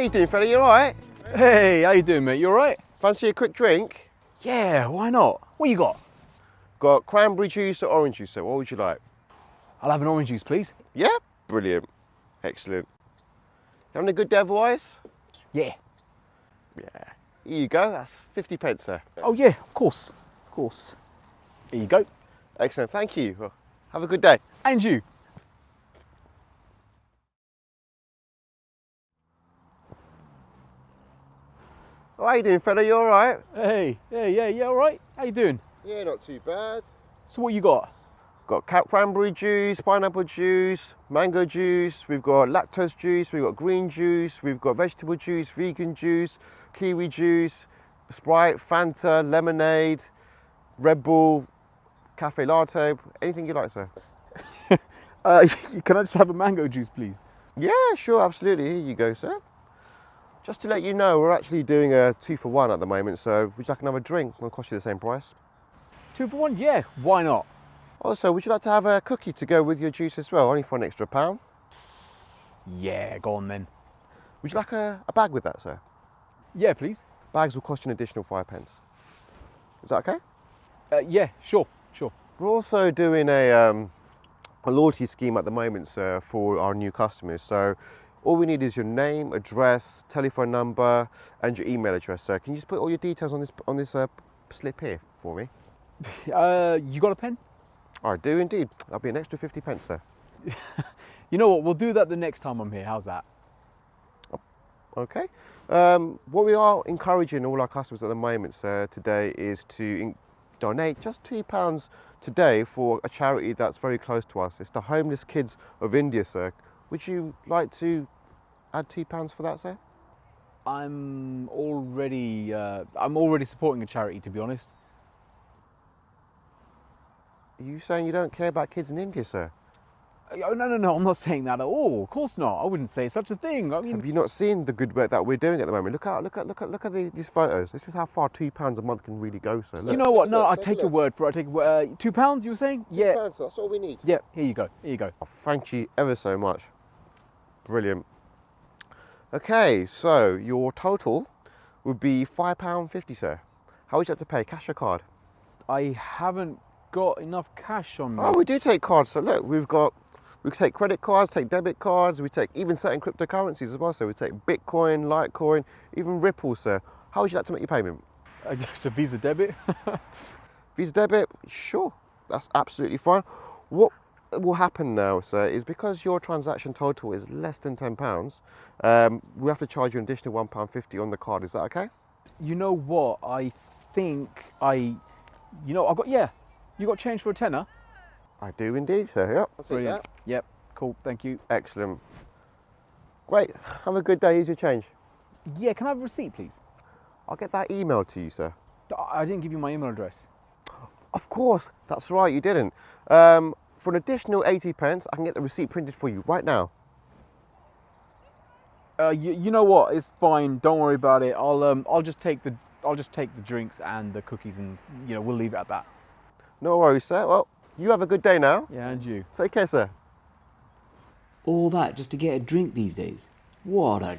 you doing, fella? You all right? Hey, how you doing, mate? You all right? Fancy a quick drink? Yeah, why not? What you got? Got cranberry juice or orange juice, sir? What would you like? I'll have an orange juice, please. Yeah? Brilliant. Excellent. You Having a good day otherwise? Yeah. Yeah. Here you go. That's 50 pence, sir. Oh, yeah, of course. Of course. Here you go. Excellent. Thank you. Well, have a good day. And you. Oh, how you doing, fella? You all right? Hey, yeah, yeah, yeah, all right? How you doing? Yeah, not too bad. So what you got? Got cat cranberry juice, pineapple juice, mango juice, we've got lactose juice, we've got green juice, we've got vegetable juice, vegan juice, kiwi juice, Sprite, Fanta, lemonade, Red Bull, cafe latte, anything you like, sir. Uh, can I just have a mango juice, please? Yeah, sure, absolutely. Here you go, sir. Just to let you know, we're actually doing a two for one at the moment, so would you like another drink? It'll cost you the same price. Two for one? Yeah, why not? Also, would you like to have a cookie to go with your juice as well, only for an extra pound? Yeah, go on then. Would you like a, a bag with that, sir? Yeah, please. Bags will cost you an additional five pence. Is that okay? Uh, yeah, sure, sure. We're also doing a, um, a loyalty scheme at the moment, sir, for our new customers. So all we need is your name, address, telephone number, and your email address, sir. Can you just put all your details on this on this uh, slip here for me? Uh, you got a pen? I do indeed. That'll be an extra 50 pence, sir. You know what, we'll do that the next time I'm here. How's that? Okay. Um, what we are encouraging all our customers at the moment, sir, today is to donate just two pounds today for a charity that's very close to us. It's the Homeless Kids of India, sir. Would you like to add two pounds for that, sir? I'm already, uh, I'm already supporting a charity, to be honest. Are you saying you don't care about kids in India, sir? Oh, no, no, no, I'm not saying that at all. Of course not. I wouldn't say such a thing. I mean, Have you not seen the good work that we're doing at the moment? Look at look at look at look at the, these photos. This is how far two pounds a month can really go, sir. you know what? No, I take your word for it. I take. Uh, two pounds, you were saying? yeah. pounds, that's all we need. Yeah, here you go. Here you go. Thank you ever so much. Brilliant. Okay, so your total would be five pound fifty, sir. How would you like to pay? Cash or card? I haven't got enough cash on me. Oh, we do take cards. So look, we've got we take credit cards, take debit cards, we take even certain cryptocurrencies as well. So we take Bitcoin, Litecoin, even Ripple, sir. How would you like to make your payment? Uh, a Visa debit. Visa debit, sure, that's absolutely fine. What will happen now, sir, is because your transaction total is less than £10, um, we have to charge you an additional £1.50 on the card. Is that okay? you know what? I think I, you know, I got yeah. You got change for a tenner? I do indeed, sir. Yep. I'll Brilliant. Yep. Cool. Thank you. Excellent. Great. Have a good day. Here's your change. Yeah. Can I have a receipt, please? I'll get that email to you, sir. I I didn't give you my email address. Of course. That's right. You didn't. Um, for an additional 80 pence, I can get the receipt printed for you right now. Uh, you, you know what? It's fine. Don't worry about it. I'll um, I'll just take the I'll just take the drinks and the cookies, and you know we'll leave it at that. No worries, sir. Well, you have a good day now. Yeah, and you. Take care, sir. All that just to get a drink these days. What a